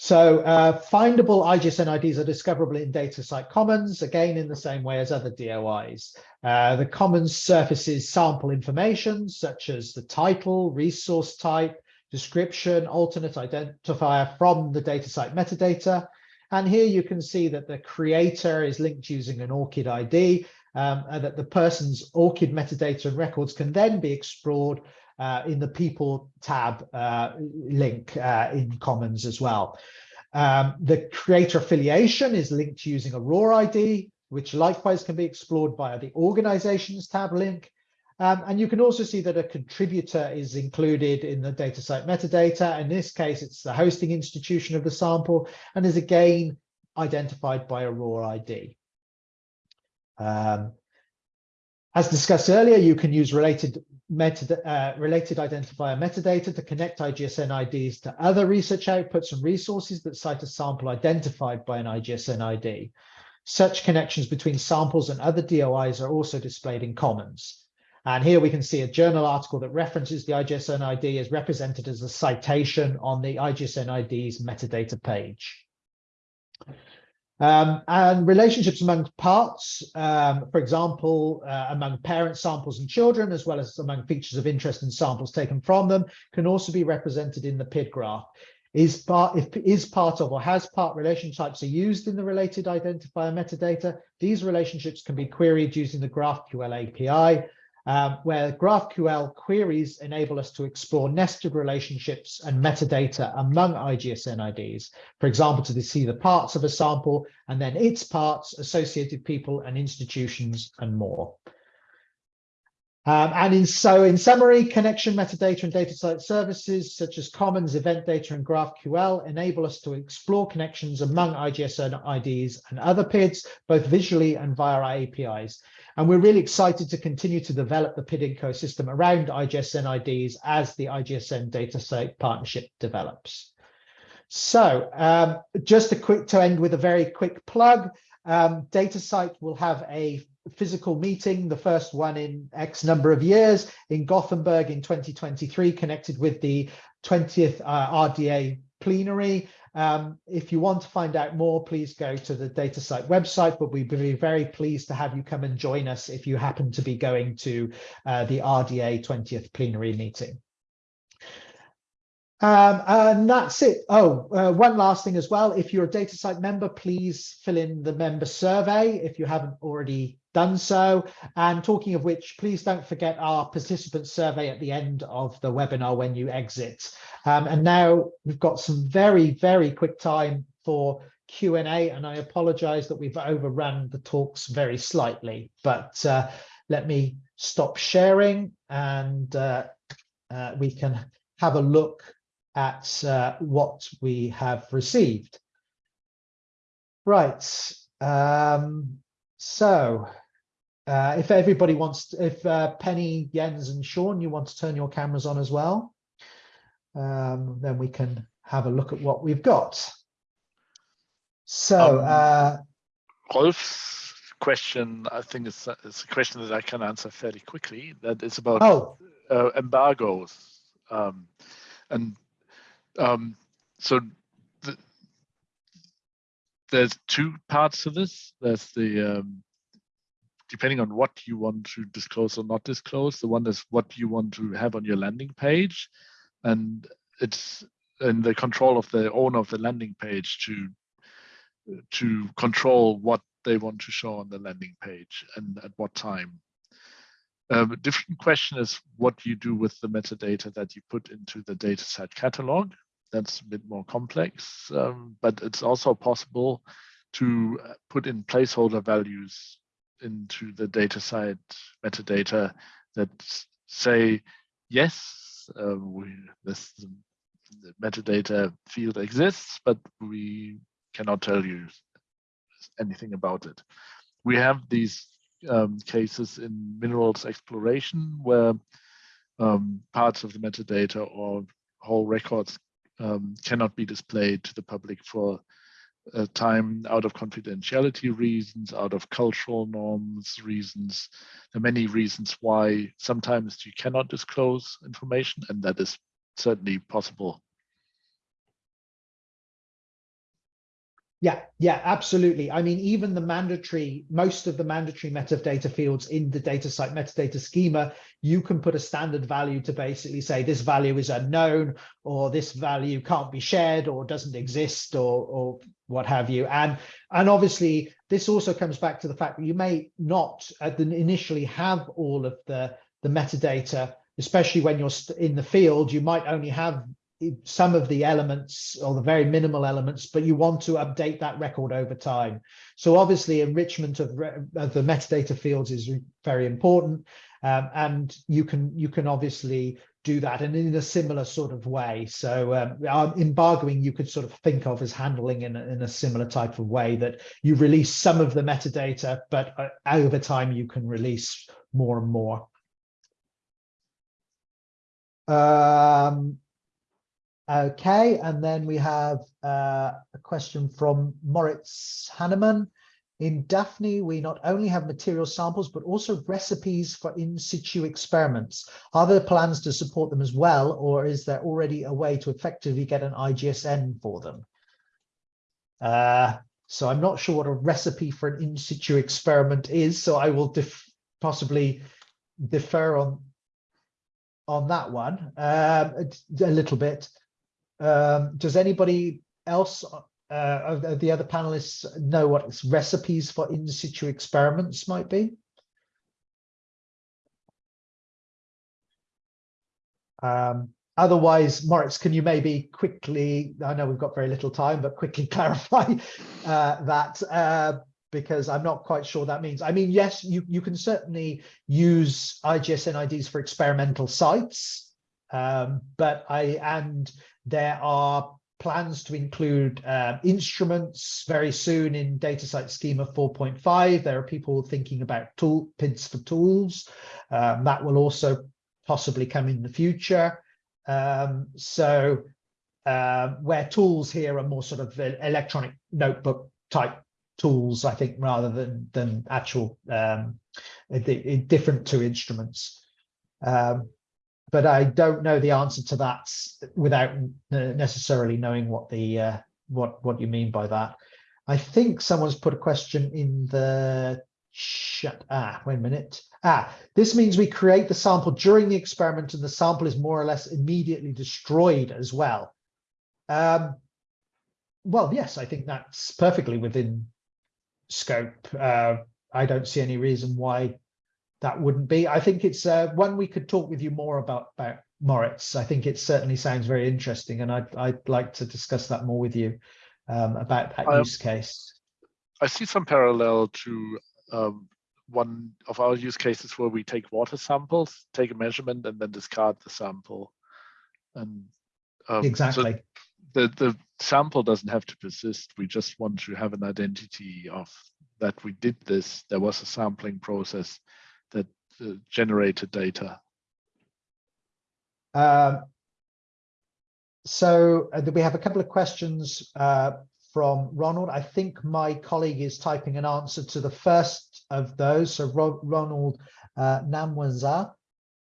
So uh, findable IGSN IDs are discoverable in DataCite Commons, again, in the same way as other DOIs. Uh, the Commons surfaces sample information, such as the title, resource type, description, alternate identifier from the DataCite metadata. And here you can see that the creator is linked using an ORCID ID, um, and that the person's ORCID metadata and records can then be explored uh, in the people tab uh, link uh, in Commons as well. Um, the creator affiliation is linked using a ROR ID, which likewise can be explored via the organizations tab link. Um, and you can also see that a contributor is included in the DataCite metadata. In this case, it's the hosting institution of the sample and is again identified by a ROR ID. Um, as discussed earlier, you can use related meta, uh, related identifier metadata to connect IGSN IDs to other research outputs and resources that cite a sample identified by an IGSN ID. Such connections between samples and other DOIs are also displayed in Commons. And here we can see a journal article that references the IGSN ID is represented as a citation on the IGSN ID's metadata page. Um, and relationships among parts, um, for example, uh, among parent samples and children, as well as among features of interest in samples taken from them, can also be represented in the PID graph. Is part if is part of or has part relation types are used in the related identifier metadata, these relationships can be queried using the GraphQL API, um, where GraphQL queries enable us to explore nested relationships and metadata among IGSN IDs, for example, to see the parts of a sample and then its parts, associated people and institutions and more. Um, and in so in summary, connection metadata and DataCite services such as Commons, Event Data, and GraphQL enable us to explore connections among IGSN IDs and other PIDs, both visually and via our APIs. And we're really excited to continue to develop the PID ecosystem around IGSN IDs as the IGSN DataCite partnership develops. So um, just a quick to end with a very quick plug. Um, DataCite will have a physical meeting, the first one in X number of years in Gothenburg in 2023, connected with the 20th uh, RDA plenary. Um, if you want to find out more, please go to the DataCite website, but we'd be very pleased to have you come and join us if you happen to be going to uh, the RDA 20th plenary meeting. Um, and that's it. Oh, uh, one last thing as well. If you're a DataCite member, please fill in the member survey if you haven't already done so. And talking of which, please don't forget our participant survey at the end of the webinar when you exit. Um, and now we've got some very, very quick time for Q&A, and I apologize that we've overrun the talks very slightly, but uh, let me stop sharing and uh, uh, we can have a look at uh, what we have received. Right. Um, so uh, if everybody wants, to, if uh, Penny, Jens and Shawn, you want to turn your cameras on as well, um, then we can have a look at what we've got. So, Um, uh, Rolf's question, I think, is, is a question that I can answer fairly quickly. That is about oh, uh, embargoes. Um, and um, so the, there's two parts to this. There's the um, depending on what you want to disclose or not disclose. The one is what you want to have on your landing page, and it's in the control of the owner of the landing page to to control what they want to show on the landing page and at what time. Um, a different question is what you do with the metadata that you put into the DataCite catalog. That's a bit more complex, um, but it's also possible to uh, put in placeholder values into the DataCite metadata that say, yes, uh, we, this the metadata field exists, but we cannot tell you anything about it. We have these um, cases in minerals exploration where um, parts of the metadata or whole records um, cannot be displayed to the public for a time out of confidentiality reasons, out of cultural norms reasons. There are many reasons why sometimes you cannot disclose information, and that is certainly possible Yeah, yeah, absolutely. I mean, even the mandatory, most of the mandatory metadata fields in the DataCite metadata schema, you can put a standard value to basically say this value is unknown or this value can't be shared or doesn't exist or, or what have you. And, and obviously, this also comes back to the fact that you may not initially have all of the, the metadata, especially when you're in the field, you might only have some of the elements or the very minimal elements, but you want to update that record over time. So obviously enrichment of, of the metadata fields is very important. Um, and you can you can obviously do that and in a similar sort of way. So um, embargoing you could sort of think of as handling in a, in a similar type of way that you release some of the metadata, but uh, over time you can release more and more. Um, Okay, and then we have uh, a question from Moritz Hanneman. In Daphne, we not only have material samples, but also recipes for in situ experiments. Are there plans to support them as well, or is there already a way to effectively get an IGSN for them? Uh, so I'm not sure what a recipe for an in situ experiment is, so I will def possibly defer on on that one um, a little bit. Um, does anybody else uh, of the other panelists know what recipes for in situ experiments might be? Um, otherwise, Moritz, can you maybe quickly, I know we've got very little time, but quickly *laughs* clarify uh, that uh, because I'm not quite sure that means. I mean, yes, you, you can certainly use IGSN IDs for experimental sites, um, but I, and there are plans to include uh, instruments very soon in DataCite Schema 4.5. There are people thinking about tool PIDs for tools. Um, that will also possibly come in the future. Um, so uh, where tools here are more sort of electronic notebook type tools, I think, rather than than actual um, different to instruments. Um, but I don't know the answer to that without necessarily knowing what the uh, what what you mean by that. I think someone's put a question in the chat. Ah, wait a minute. Ah, this means we create the sample during the experiment and the sample is more or less immediately destroyed as well. Um, well, yes, I think that's perfectly within scope. Uh, I don't see any reason why that wouldn't be. I think it's uh, one we could talk with you more about, about Moritz. I think it certainly sounds very interesting, and I'd, I'd like to discuss that more with you um, about that use case. I see some parallel to um, one of our use cases where we take water samples, take a measurement, and then discard the sample. And um, exactly. So the the sample doesn't have to persist. We just want to have an identity of that we did this. There was a sampling process uh, generated data? Um, so uh, we have a couple of questions uh, from Ronald. I think my colleague is typing an answer to the first of those. So Ro Ronald uh, Namwanza,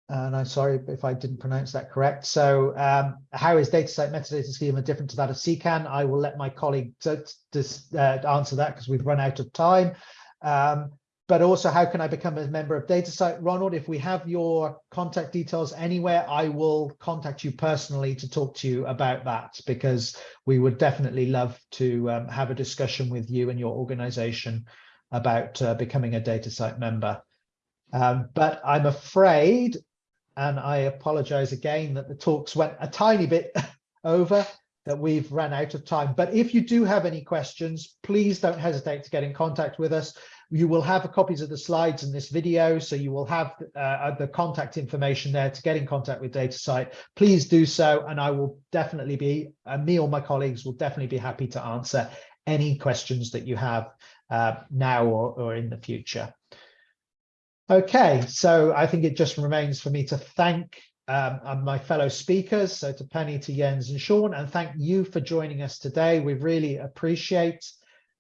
and I'm sorry if I didn't pronounce that correct. So um, how is DataCite metadata schema different to that of CCAN? I will let my colleague uh, answer that because we've run out of time. Um, but also how can I become a member of DataCite? Ronald, if we have your contact details anywhere, I will contact you personally to talk to you about that because we would definitely love to um, have a discussion with you and your organization about uh, becoming a DataCite member. Um, but I'm afraid, and I apologize again that the talks went a tiny bit *laughs* over, that we've run out of time. But if you do have any questions, please don't hesitate to get in contact with us. You will have copies of the slides in this video, so you will have uh, the contact information there to get in contact with DataCite. Please do so, and I will definitely be, uh, me or my colleagues will definitely be happy to answer any questions that you have uh, now or, or in the future. Okay, so I think it just remains for me to thank um, my fellow speakers, so to Penny, to Jens and Shawn, and thank you for joining us today. We really appreciate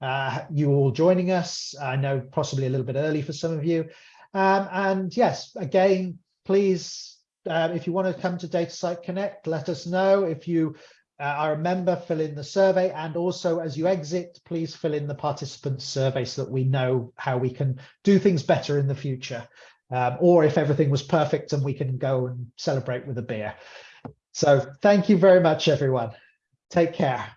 uh, you all joining us. I know possibly a little bit early for some of you. Um, and yes, again, please, uh, if you want to come to DataCite Connect, let us know. If you uh, a member, fill in the survey and also as you exit, please fill in the participant survey so that we know how we can do things better in the future. Um, or if everything was perfect and we can go and celebrate with a beer. So thank you very much, everyone. Take care.